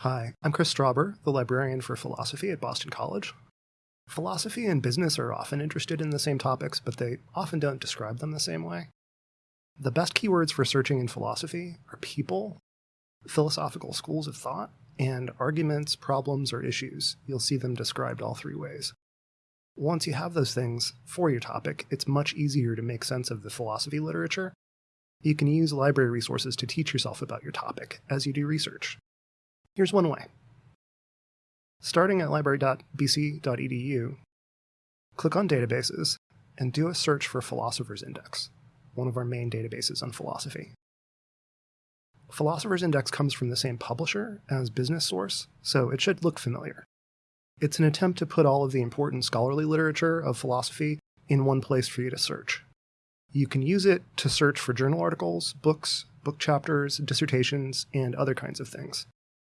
Hi, I'm Chris Strauber, the librarian for philosophy at Boston College. Philosophy and business are often interested in the same topics, but they often don't describe them the same way. The best keywords for searching in philosophy are people, philosophical schools of thought, and arguments, problems, or issues. You'll see them described all three ways. Once you have those things for your topic, it's much easier to make sense of the philosophy literature. You can use library resources to teach yourself about your topic as you do research. Here's one way. Starting at library.bc.edu, click on Databases and do a search for Philosopher's Index, one of our main databases on philosophy. Philosopher's Index comes from the same publisher as Business Source, so it should look familiar. It's an attempt to put all of the important scholarly literature of philosophy in one place for you to search. You can use it to search for journal articles, books, book chapters, dissertations, and other kinds of things.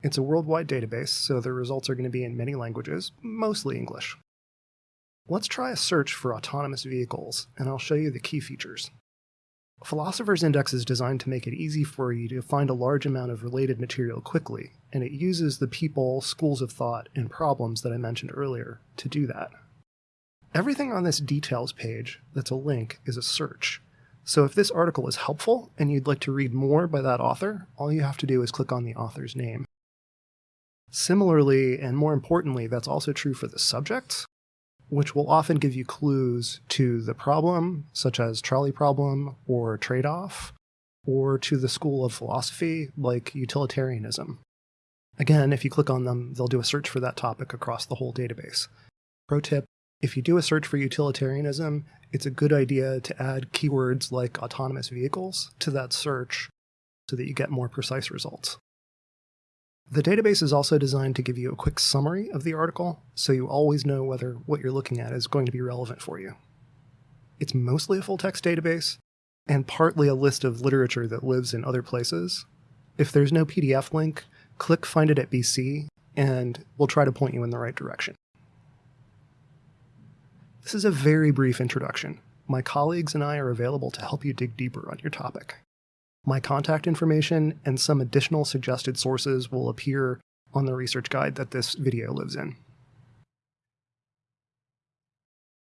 It's a worldwide database, so the results are going to be in many languages, mostly English. Let's try a search for autonomous vehicles, and I'll show you the key features. Philosopher's Index is designed to make it easy for you to find a large amount of related material quickly, and it uses the people, schools of thought, and problems that I mentioned earlier to do that. Everything on this details page that's a link is a search. So if this article is helpful and you'd like to read more by that author, all you have to do is click on the author's name. Similarly, and more importantly, that's also true for the subjects, which will often give you clues to the problem, such as trolley problem or trade off, or to the school of philosophy, like utilitarianism. Again, if you click on them, they'll do a search for that topic across the whole database. Pro tip if you do a search for utilitarianism, it's a good idea to add keywords like autonomous vehicles to that search so that you get more precise results. The database is also designed to give you a quick summary of the article, so you always know whether what you're looking at is going to be relevant for you. It's mostly a full text database, and partly a list of literature that lives in other places. If there's no PDF link, click Find It at BC, and we'll try to point you in the right direction. This is a very brief introduction. My colleagues and I are available to help you dig deeper on your topic. My contact information and some additional suggested sources will appear on the research guide that this video lives in.